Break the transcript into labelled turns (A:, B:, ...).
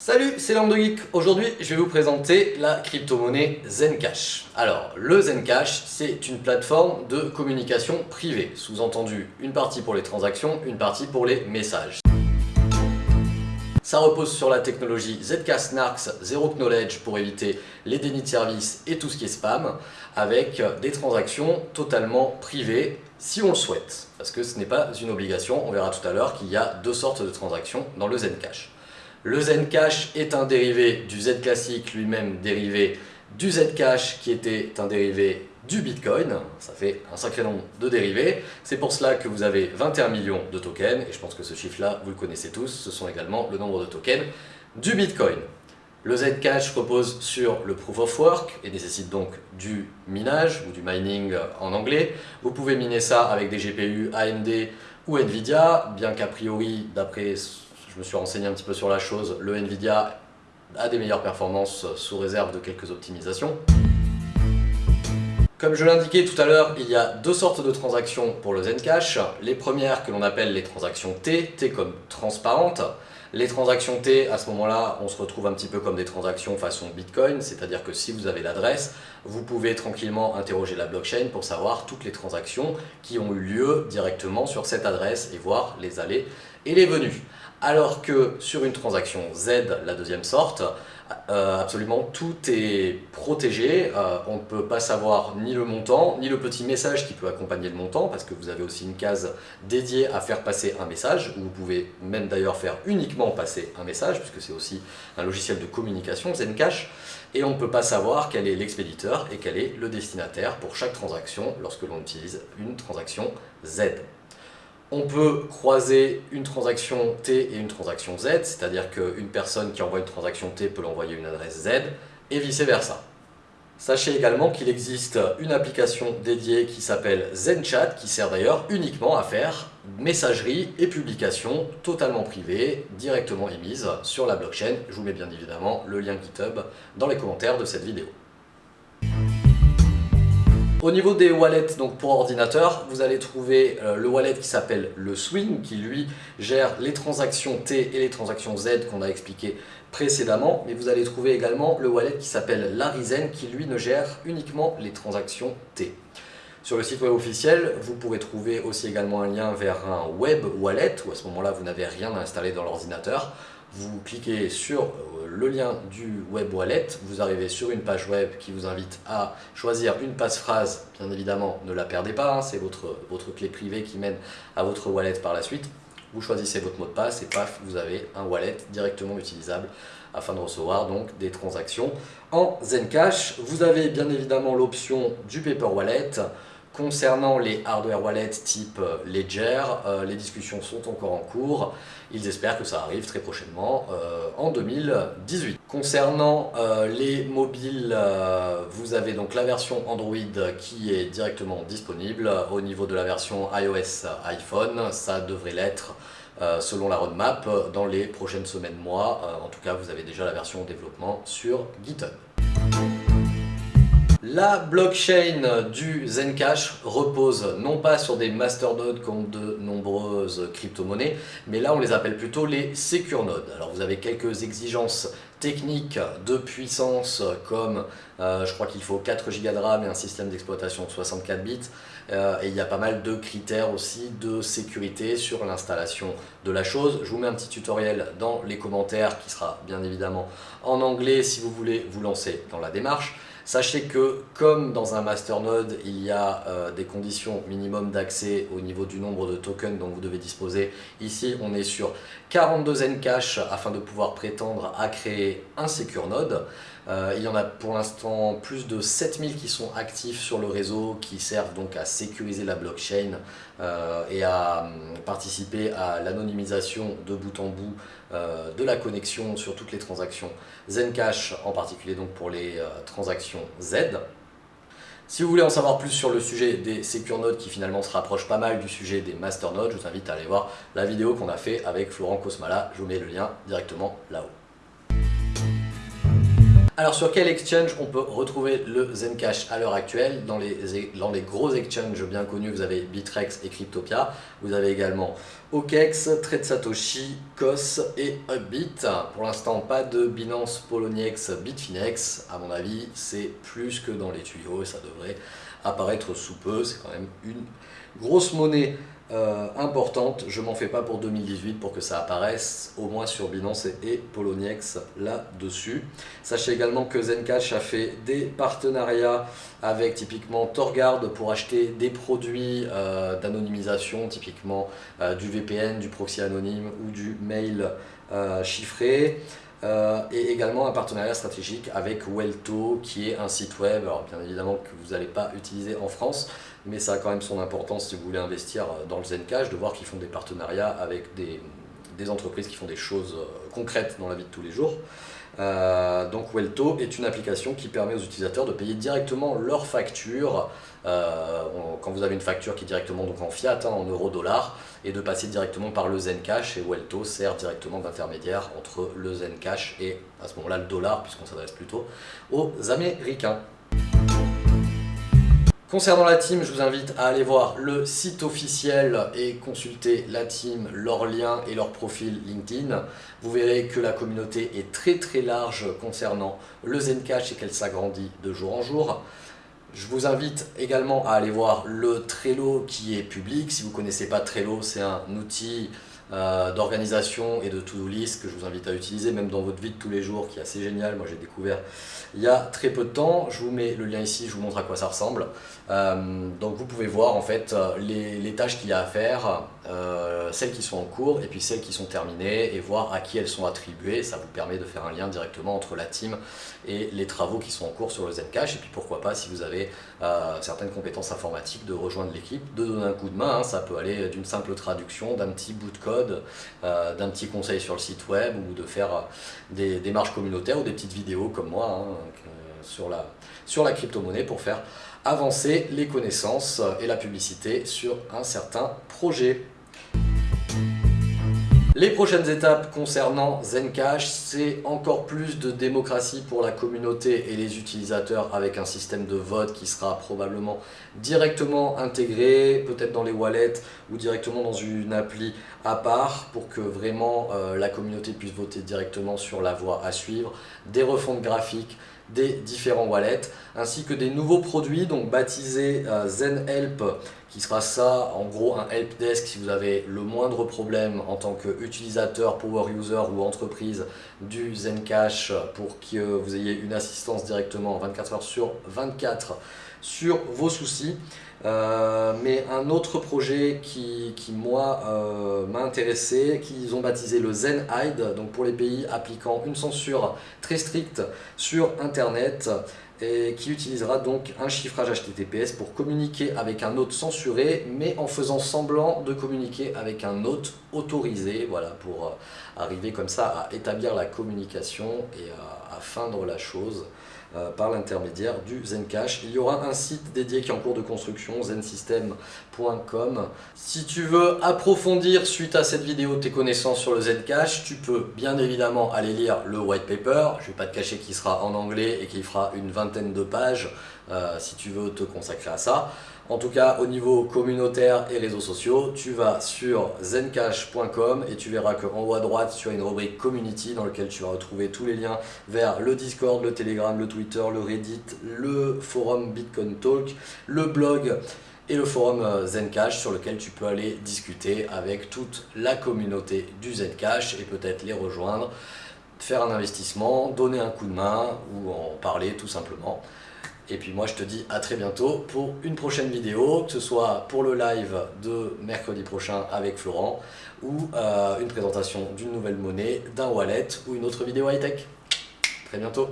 A: Salut, c'est Lando Geek. Aujourd'hui, je vais vous présenter la crypto-monnaie Zencash. Alors, le Zencash, c'est une plateforme de communication privée. Sous-entendu, une partie pour les transactions, une partie pour les messages. Ça repose sur la technologie ZK Snarks Zero Knowledge pour éviter les dénis de service et tout ce qui est spam, avec des transactions totalement privées si on le souhaite, parce que ce n'est pas une obligation. On verra tout à l'heure qu'il y a deux sortes de transactions dans le Zencash. Le Zencash est un dérivé du Z classique, lui-même dérivé du Zcash qui était un dérivé du Bitcoin. Ça fait un sacré nombre de dérivés. C'est pour cela que vous avez 21 millions de tokens, et je pense que ce chiffre-là, vous le connaissez tous, ce sont également le nombre de tokens du Bitcoin. Le Zcash repose sur le Proof of Work et nécessite donc du minage ou du mining en anglais. Vous pouvez miner ça avec des GPU AMD ou Nvidia, bien qu'a priori, d'après je me suis renseigné un petit peu sur la chose, le Nvidia a des meilleures performances sous réserve de quelques optimisations. Comme je l'indiquais tout à l'heure, il y a deux sortes de transactions pour le Zencash. Les premières que l'on appelle les transactions T, T comme transparente. Les transactions T, à ce moment-là, on se retrouve un petit peu comme des transactions façon Bitcoin, c'est-à-dire que si vous avez l'adresse, vous pouvez tranquillement interroger la blockchain pour savoir toutes les transactions qui ont eu lieu directement sur cette adresse et voir les allées et les venues. Alors que sur une transaction Z, la deuxième sorte, euh, absolument tout est protégé, euh, on ne peut pas savoir ni le montant, ni le petit message qui peut accompagner le montant, parce que vous avez aussi une case dédiée à faire passer un message, où vous pouvez même d'ailleurs faire uniquement passer un message, puisque c'est aussi un logiciel de communication, Zencash, et on ne peut pas savoir quel est l'expéditeur et quel est le destinataire pour chaque transaction lorsque l'on utilise une transaction Z. On peut croiser une transaction T et une transaction Z, c'est-à-dire qu'une personne qui envoie une transaction T peut l'envoyer une adresse Z, et vice-versa. Sachez également qu'il existe une application dédiée qui s'appelle ZenChat, qui sert d'ailleurs uniquement à faire messagerie et publication totalement privée, directement émise sur la blockchain. Je vous mets bien évidemment le lien GitHub dans les commentaires de cette vidéo. Au niveau des wallets donc pour ordinateur, vous allez trouver euh, le wallet qui s'appelle le Swing, qui lui gère les transactions T et les transactions Z qu'on a expliqué précédemment. Mais vous allez trouver également le wallet qui s'appelle Larizen, qui lui ne gère uniquement les transactions T. Sur le site web officiel, vous pourrez trouver aussi également un lien vers un web wallet, où à ce moment-là vous n'avez rien à installer dans l'ordinateur vous cliquez sur euh, le lien du web wallet, vous arrivez sur une page web qui vous invite à choisir une passe-phrase, bien évidemment ne la perdez pas, hein, c'est votre, votre clé privée qui mène à votre wallet par la suite. Vous choisissez votre mot de passe et paf, vous avez un wallet directement utilisable afin de recevoir donc des transactions en Zencash. Vous avez bien évidemment l'option du Paper Wallet, Concernant les hardware wallets type euh, Ledger, euh, les discussions sont encore en cours. Ils espèrent que ça arrive très prochainement euh, en 2018. Concernant les mobiles, vous avez donc la version Android qui est directement disponible. Au niveau de la version iOS iPhone, ça devrait l'être selon la roadmap dans les prochaines semaines, mois. en tout cas, vous avez déjà la version développement sur GitHub. La blockchain du Zencash repose non pas sur des masternodes comme de nombreuses crypto-monnaies, mais là on les appelle plutôt les secure nodes. Alors vous avez quelques exigences techniques de puissance comme euh, je crois qu'il faut 4 Go de RAM et un système d'exploitation de 64 bits euh, et il y a pas mal de critères aussi de sécurité sur l'installation de la chose. Je vous mets un petit tutoriel dans les commentaires qui sera bien évidemment en anglais si vous voulez vous lancer dans la démarche. Sachez que comme dans un masternode, il y a euh, des conditions minimum d'accès au niveau du nombre de tokens dont vous devez disposer. Ici, on est sur 42 Zencash afin de pouvoir prétendre à créer un Secure Node. Euh, il y en a pour l'instant plus de 7000 qui sont actifs sur le réseau, qui servent donc à sécuriser la blockchain euh, et à hum, participer à l'anonymisation de bout en bout euh, de la connexion sur toutes les transactions Zencash, en particulier donc pour les transactions Z. Si vous voulez en savoir plus sur le sujet des Secure Nodes qui finalement se rapproche pas mal du sujet des Master Nodes, je vous invite à aller voir la vidéo qu'on a fait avec Florent Cosmala, je vous mets le lien directement là-haut. Alors sur quel exchange on peut retrouver le Zencash à l'heure actuelle? Dans les, gros exchanges bien connus, vous avez Bitrex et Cryptopia. Vous avez également OKEx, Trade Satoshi, et Upbit. Pour l'instant, pas de Binance, Poloniex, Bitfinex. À mon avis, c'est plus que dans les tuyaux et ça devrait apparaître sous peu. C'est quand même une grosse monnaie euh, importante. Je m'en fais pas pour 2018 pour que ça apparaisse au moins sur Binance et, Poloniex là-dessus. Sachez également que Zencash a fait des partenariats avec typiquement Torgard pour acheter des produits euh, d'anonymisation, typiquement euh, du VPN, du proxy anonyme ou du mail chiffré. Et également un partenariat stratégique avec Welto qui est un site web, alors bien évidemment que vous n'allez pas utiliser en France, mais ça a quand même son importance si vous voulez investir dans le Zencash, de voir qu'ils font des partenariats avec des, entreprises qui font des choses euh, concrètes dans la vie de tous les jours. Euh, donc Welto est une application qui permet aux utilisateurs de payer directement leurs factures, euh, quand vous avez une facture qui est directement donc en fiat, hein, en euros-dollars, et de passer directement par le Zencash, et Welto sert directement d'intermédiaire entre le Zencash et à ce moment-là le dollar, puisqu'on s'adresse plutôt aux Américains. Concernant la team, je vous invite à aller voir le site officiel et consulter la team, leurs liens et leur profil LinkedIn. Vous verrez que la communauté est très très large concernant le Zencash et qu'elle s'agrandit de jour en jour. Je vous invite également à aller voir le Trello qui est public. Si vous ne connaissez pas Trello, c'est un outil euh, d'organisation et de to-do list que je vous invite à utiliser même dans votre vie de tous les jours qui est assez génial. Moi j'ai découvert il y a très peu de temps. Je vous mets le lien ici, je vous montre à quoi ça ressemble. Euh, donc vous pouvez voir en fait euh, les, tâches qu'il y a à faire, celles qui sont en cours et puis celles qui sont terminées et voir à qui elles sont attribuées. Ça vous permet de faire un lien directement entre la team et les travaux qui sont en cours sur le Zencash. Et puis pourquoi pas si vous avez certaines compétences informatiques de rejoindre l'équipe, de donner un coup de main. Hein. Ça peut aller d'une simple traduction, d'un petit bout de code euh, d'un petit conseil sur le site web ou de faire euh, des démarches communautaires ou des petites vidéos comme moi hein, sur la, sur la crypto-monnaie pour faire avancer les connaissances et la publicité sur un certain projet. Les prochaines étapes concernant Zencash, c'est encore plus de démocratie pour la communauté et les utilisateurs avec un système de vote qui sera probablement directement intégré, peut-être dans les wallets ou directement dans une appli à part pour que vraiment euh, la communauté puisse voter directement sur la voie à suivre, des refontes graphiques, des différents wallets, ainsi que des nouveaux produits, donc baptisés euh, ZenHelp, qui sera ça, en gros un helpdesk si vous avez le moindre problème en tant qu'utilisateur, power user ou entreprise du Zencash pour que vous ayez une assistance directement 24 heures sur 24 sur vos soucis. Euh, mais un autre projet qui, moi euh, m'a intéressé, qu'ils ont baptisé le Zen Hide, donc pour les pays appliquant une censure très stricte sur internet et qui utilisera donc un chiffrage HTTPS pour communiquer avec un hôte censuré mais en faisant semblant de communiquer avec un hôte autorisé voilà pour euh, arriver comme ça à établir la communication et à feindre la chose euh, par l'intermédiaire du Zencash. Il y aura un site dédié qui est en cours de construction, zensystem.com. Si tu veux approfondir suite à cette vidéo tes connaissances sur le Zencash, tu peux bien évidemment aller lire le white paper. Je ne vais pas te cacher qu'il sera en anglais et qu'il fera une vingtaine de pages euh, si tu veux te consacrer à ça. En tout cas, au niveau communautaire et réseaux sociaux, tu vas sur zencash.com et tu verras qu'en haut à droite, tu as une rubrique Community dans laquelle tu vas retrouver tous les liens vers le Discord, le Telegram, le Twitter, le Reddit, le forum Bitcoin Talk, le blog et le forum euh, Zencash sur lequel tu peux aller discuter avec toute la communauté du Zencash et peut-être les rejoindre, faire un investissement, donner un coup de main ou en parler tout simplement. Et puis moi je te dis à très bientôt pour une prochaine vidéo, que ce soit pour le live de mercredi prochain avec Florent ou euh, une présentation d'une nouvelle monnaie, d'un wallet ou une autre vidéo high-tech. Très bientôt